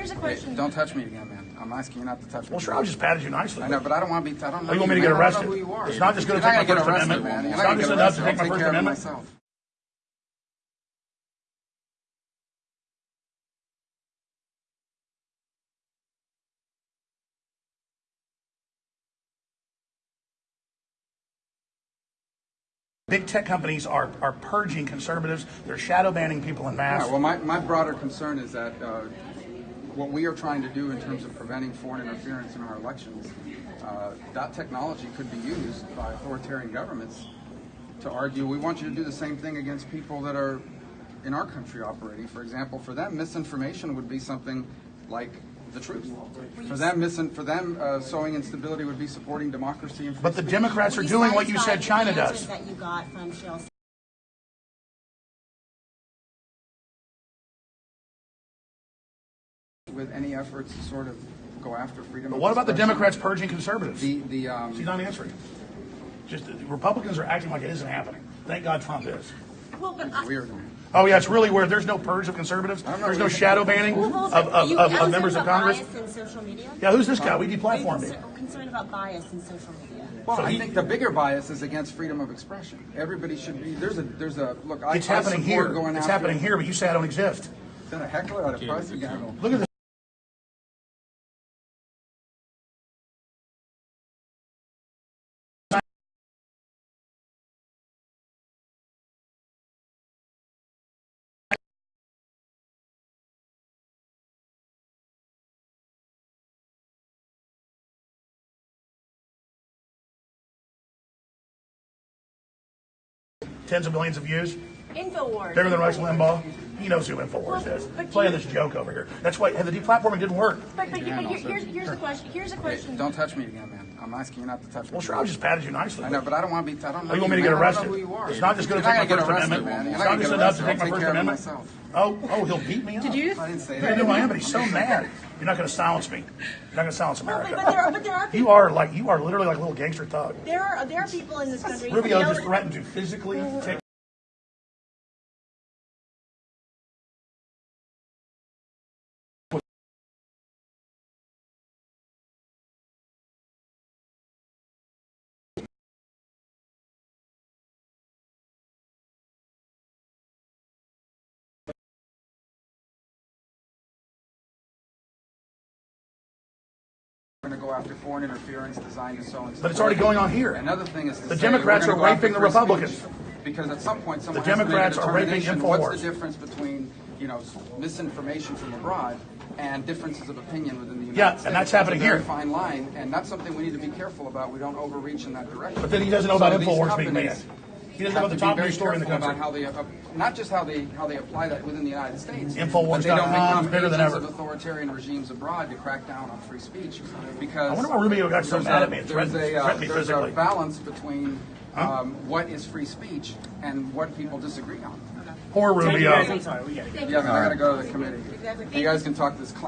Here's a Hey, don't touch me again, man. I'm asking you not to touch me. Well, sure, I just patted you nicely. I know, but I don't want to be. I don't know. Oh, you want me to man. get I don't arrested? know who you are. It's not just gonna You're take my First arrested, Amendment. man. You're It's not not gonna just enough to take my I'll take First care of it Amendment. myself. Big tech companies are, are purging conservatives. They're shadow banning people in mass. Yeah, well, my, my broader concern is that uh, what we are trying to do in terms of preventing foreign interference in our elections, uh, that technology could be used by authoritarian governments to argue we want you to do the same thing against people that are in our country operating. For example, for them, misinformation would be something like the truth. For them, misin- for them, uh, sowing instability would be supporting democracy and but the. Democrats are doing what you said China does. That you got from Chelsea. With any efforts to sort of go after freedom. But what about the. Democrats purging conservatives? The the um, She's not answering. Just the Republicans are acting like it isn't happening. Thank God Trump is. Well, but I, weird. Oh yeah, it's really weird. There's no purge of conservatives. There's no shadow banning Well, of, of, of, of members of Congress. Bias in social media? Yeah, who's this guy? We Are you deplatformed him. concer- concerned about bias in social media? Well, So I he- think the bigger bias is against freedom of expression. Everybody should be. There's a there's a look. I, It's I happening support here. Going It's happening here, but you say I don't exist. Is that a heckler at a press again? Look at this. Tens of millions of views. Infowars. Bigger than Rush Limbaugh. He knows who Infowars is. Playing this joke over here. That's why the deplatforming didn't work. But, but, Yeah, but here- sir. here's, here's a question. Here's a Hey, question. don't touch me again, man. I'm asking you not to touch me. Well, sure, I just patted you nicely. I know, but I don't want to be. I don't know. Oh, you want me to man. get I don't arrested? know who you are. It's not just going to take my not First gonna Amendment. man. It's not not just enough to take my arrested. First I'll take care of it Amendment. myself. Oh, oh, he'll beat me up. Did you? I didn't say Yeah, that. no, I am, but he's so mad. You're not going to silence me. You're not going to silence Well, America. but, but there are, but there are people. You are like you are literally like a little gangster thug. There are there are people in this country. Rubio just threatened to physically take. Going to go after foreign interference designed to sow instability. But it's already going on here. Another thing is The Democrats are gonna go after raping the Republicans. Because at some point, someone The has to make a Democrats are raping determination. What's the difference between, you know, misinformation from abroad and differences of opinion within the United Yeah, and that's happening It's a very here. fine line, and that's something we need to be careful about. We don't overreach in that direction. But then he doesn't know So about Infowars being banned. Companies He doesn't know about the to top news story in the country. About how they, uh, not just how they how they apply that within the United States, Infowars.com but they don't become is bigger than ever. of authoritarian regimes abroad to crack down on free speech. Because I wonder why Rubio got so mad at me and There's threatened- a, uh, threatened me there's a balance between um, what is free speech and what people disagree on. Poor Rubio. Yeah, I gotta go to the committee. You guys can talk to this.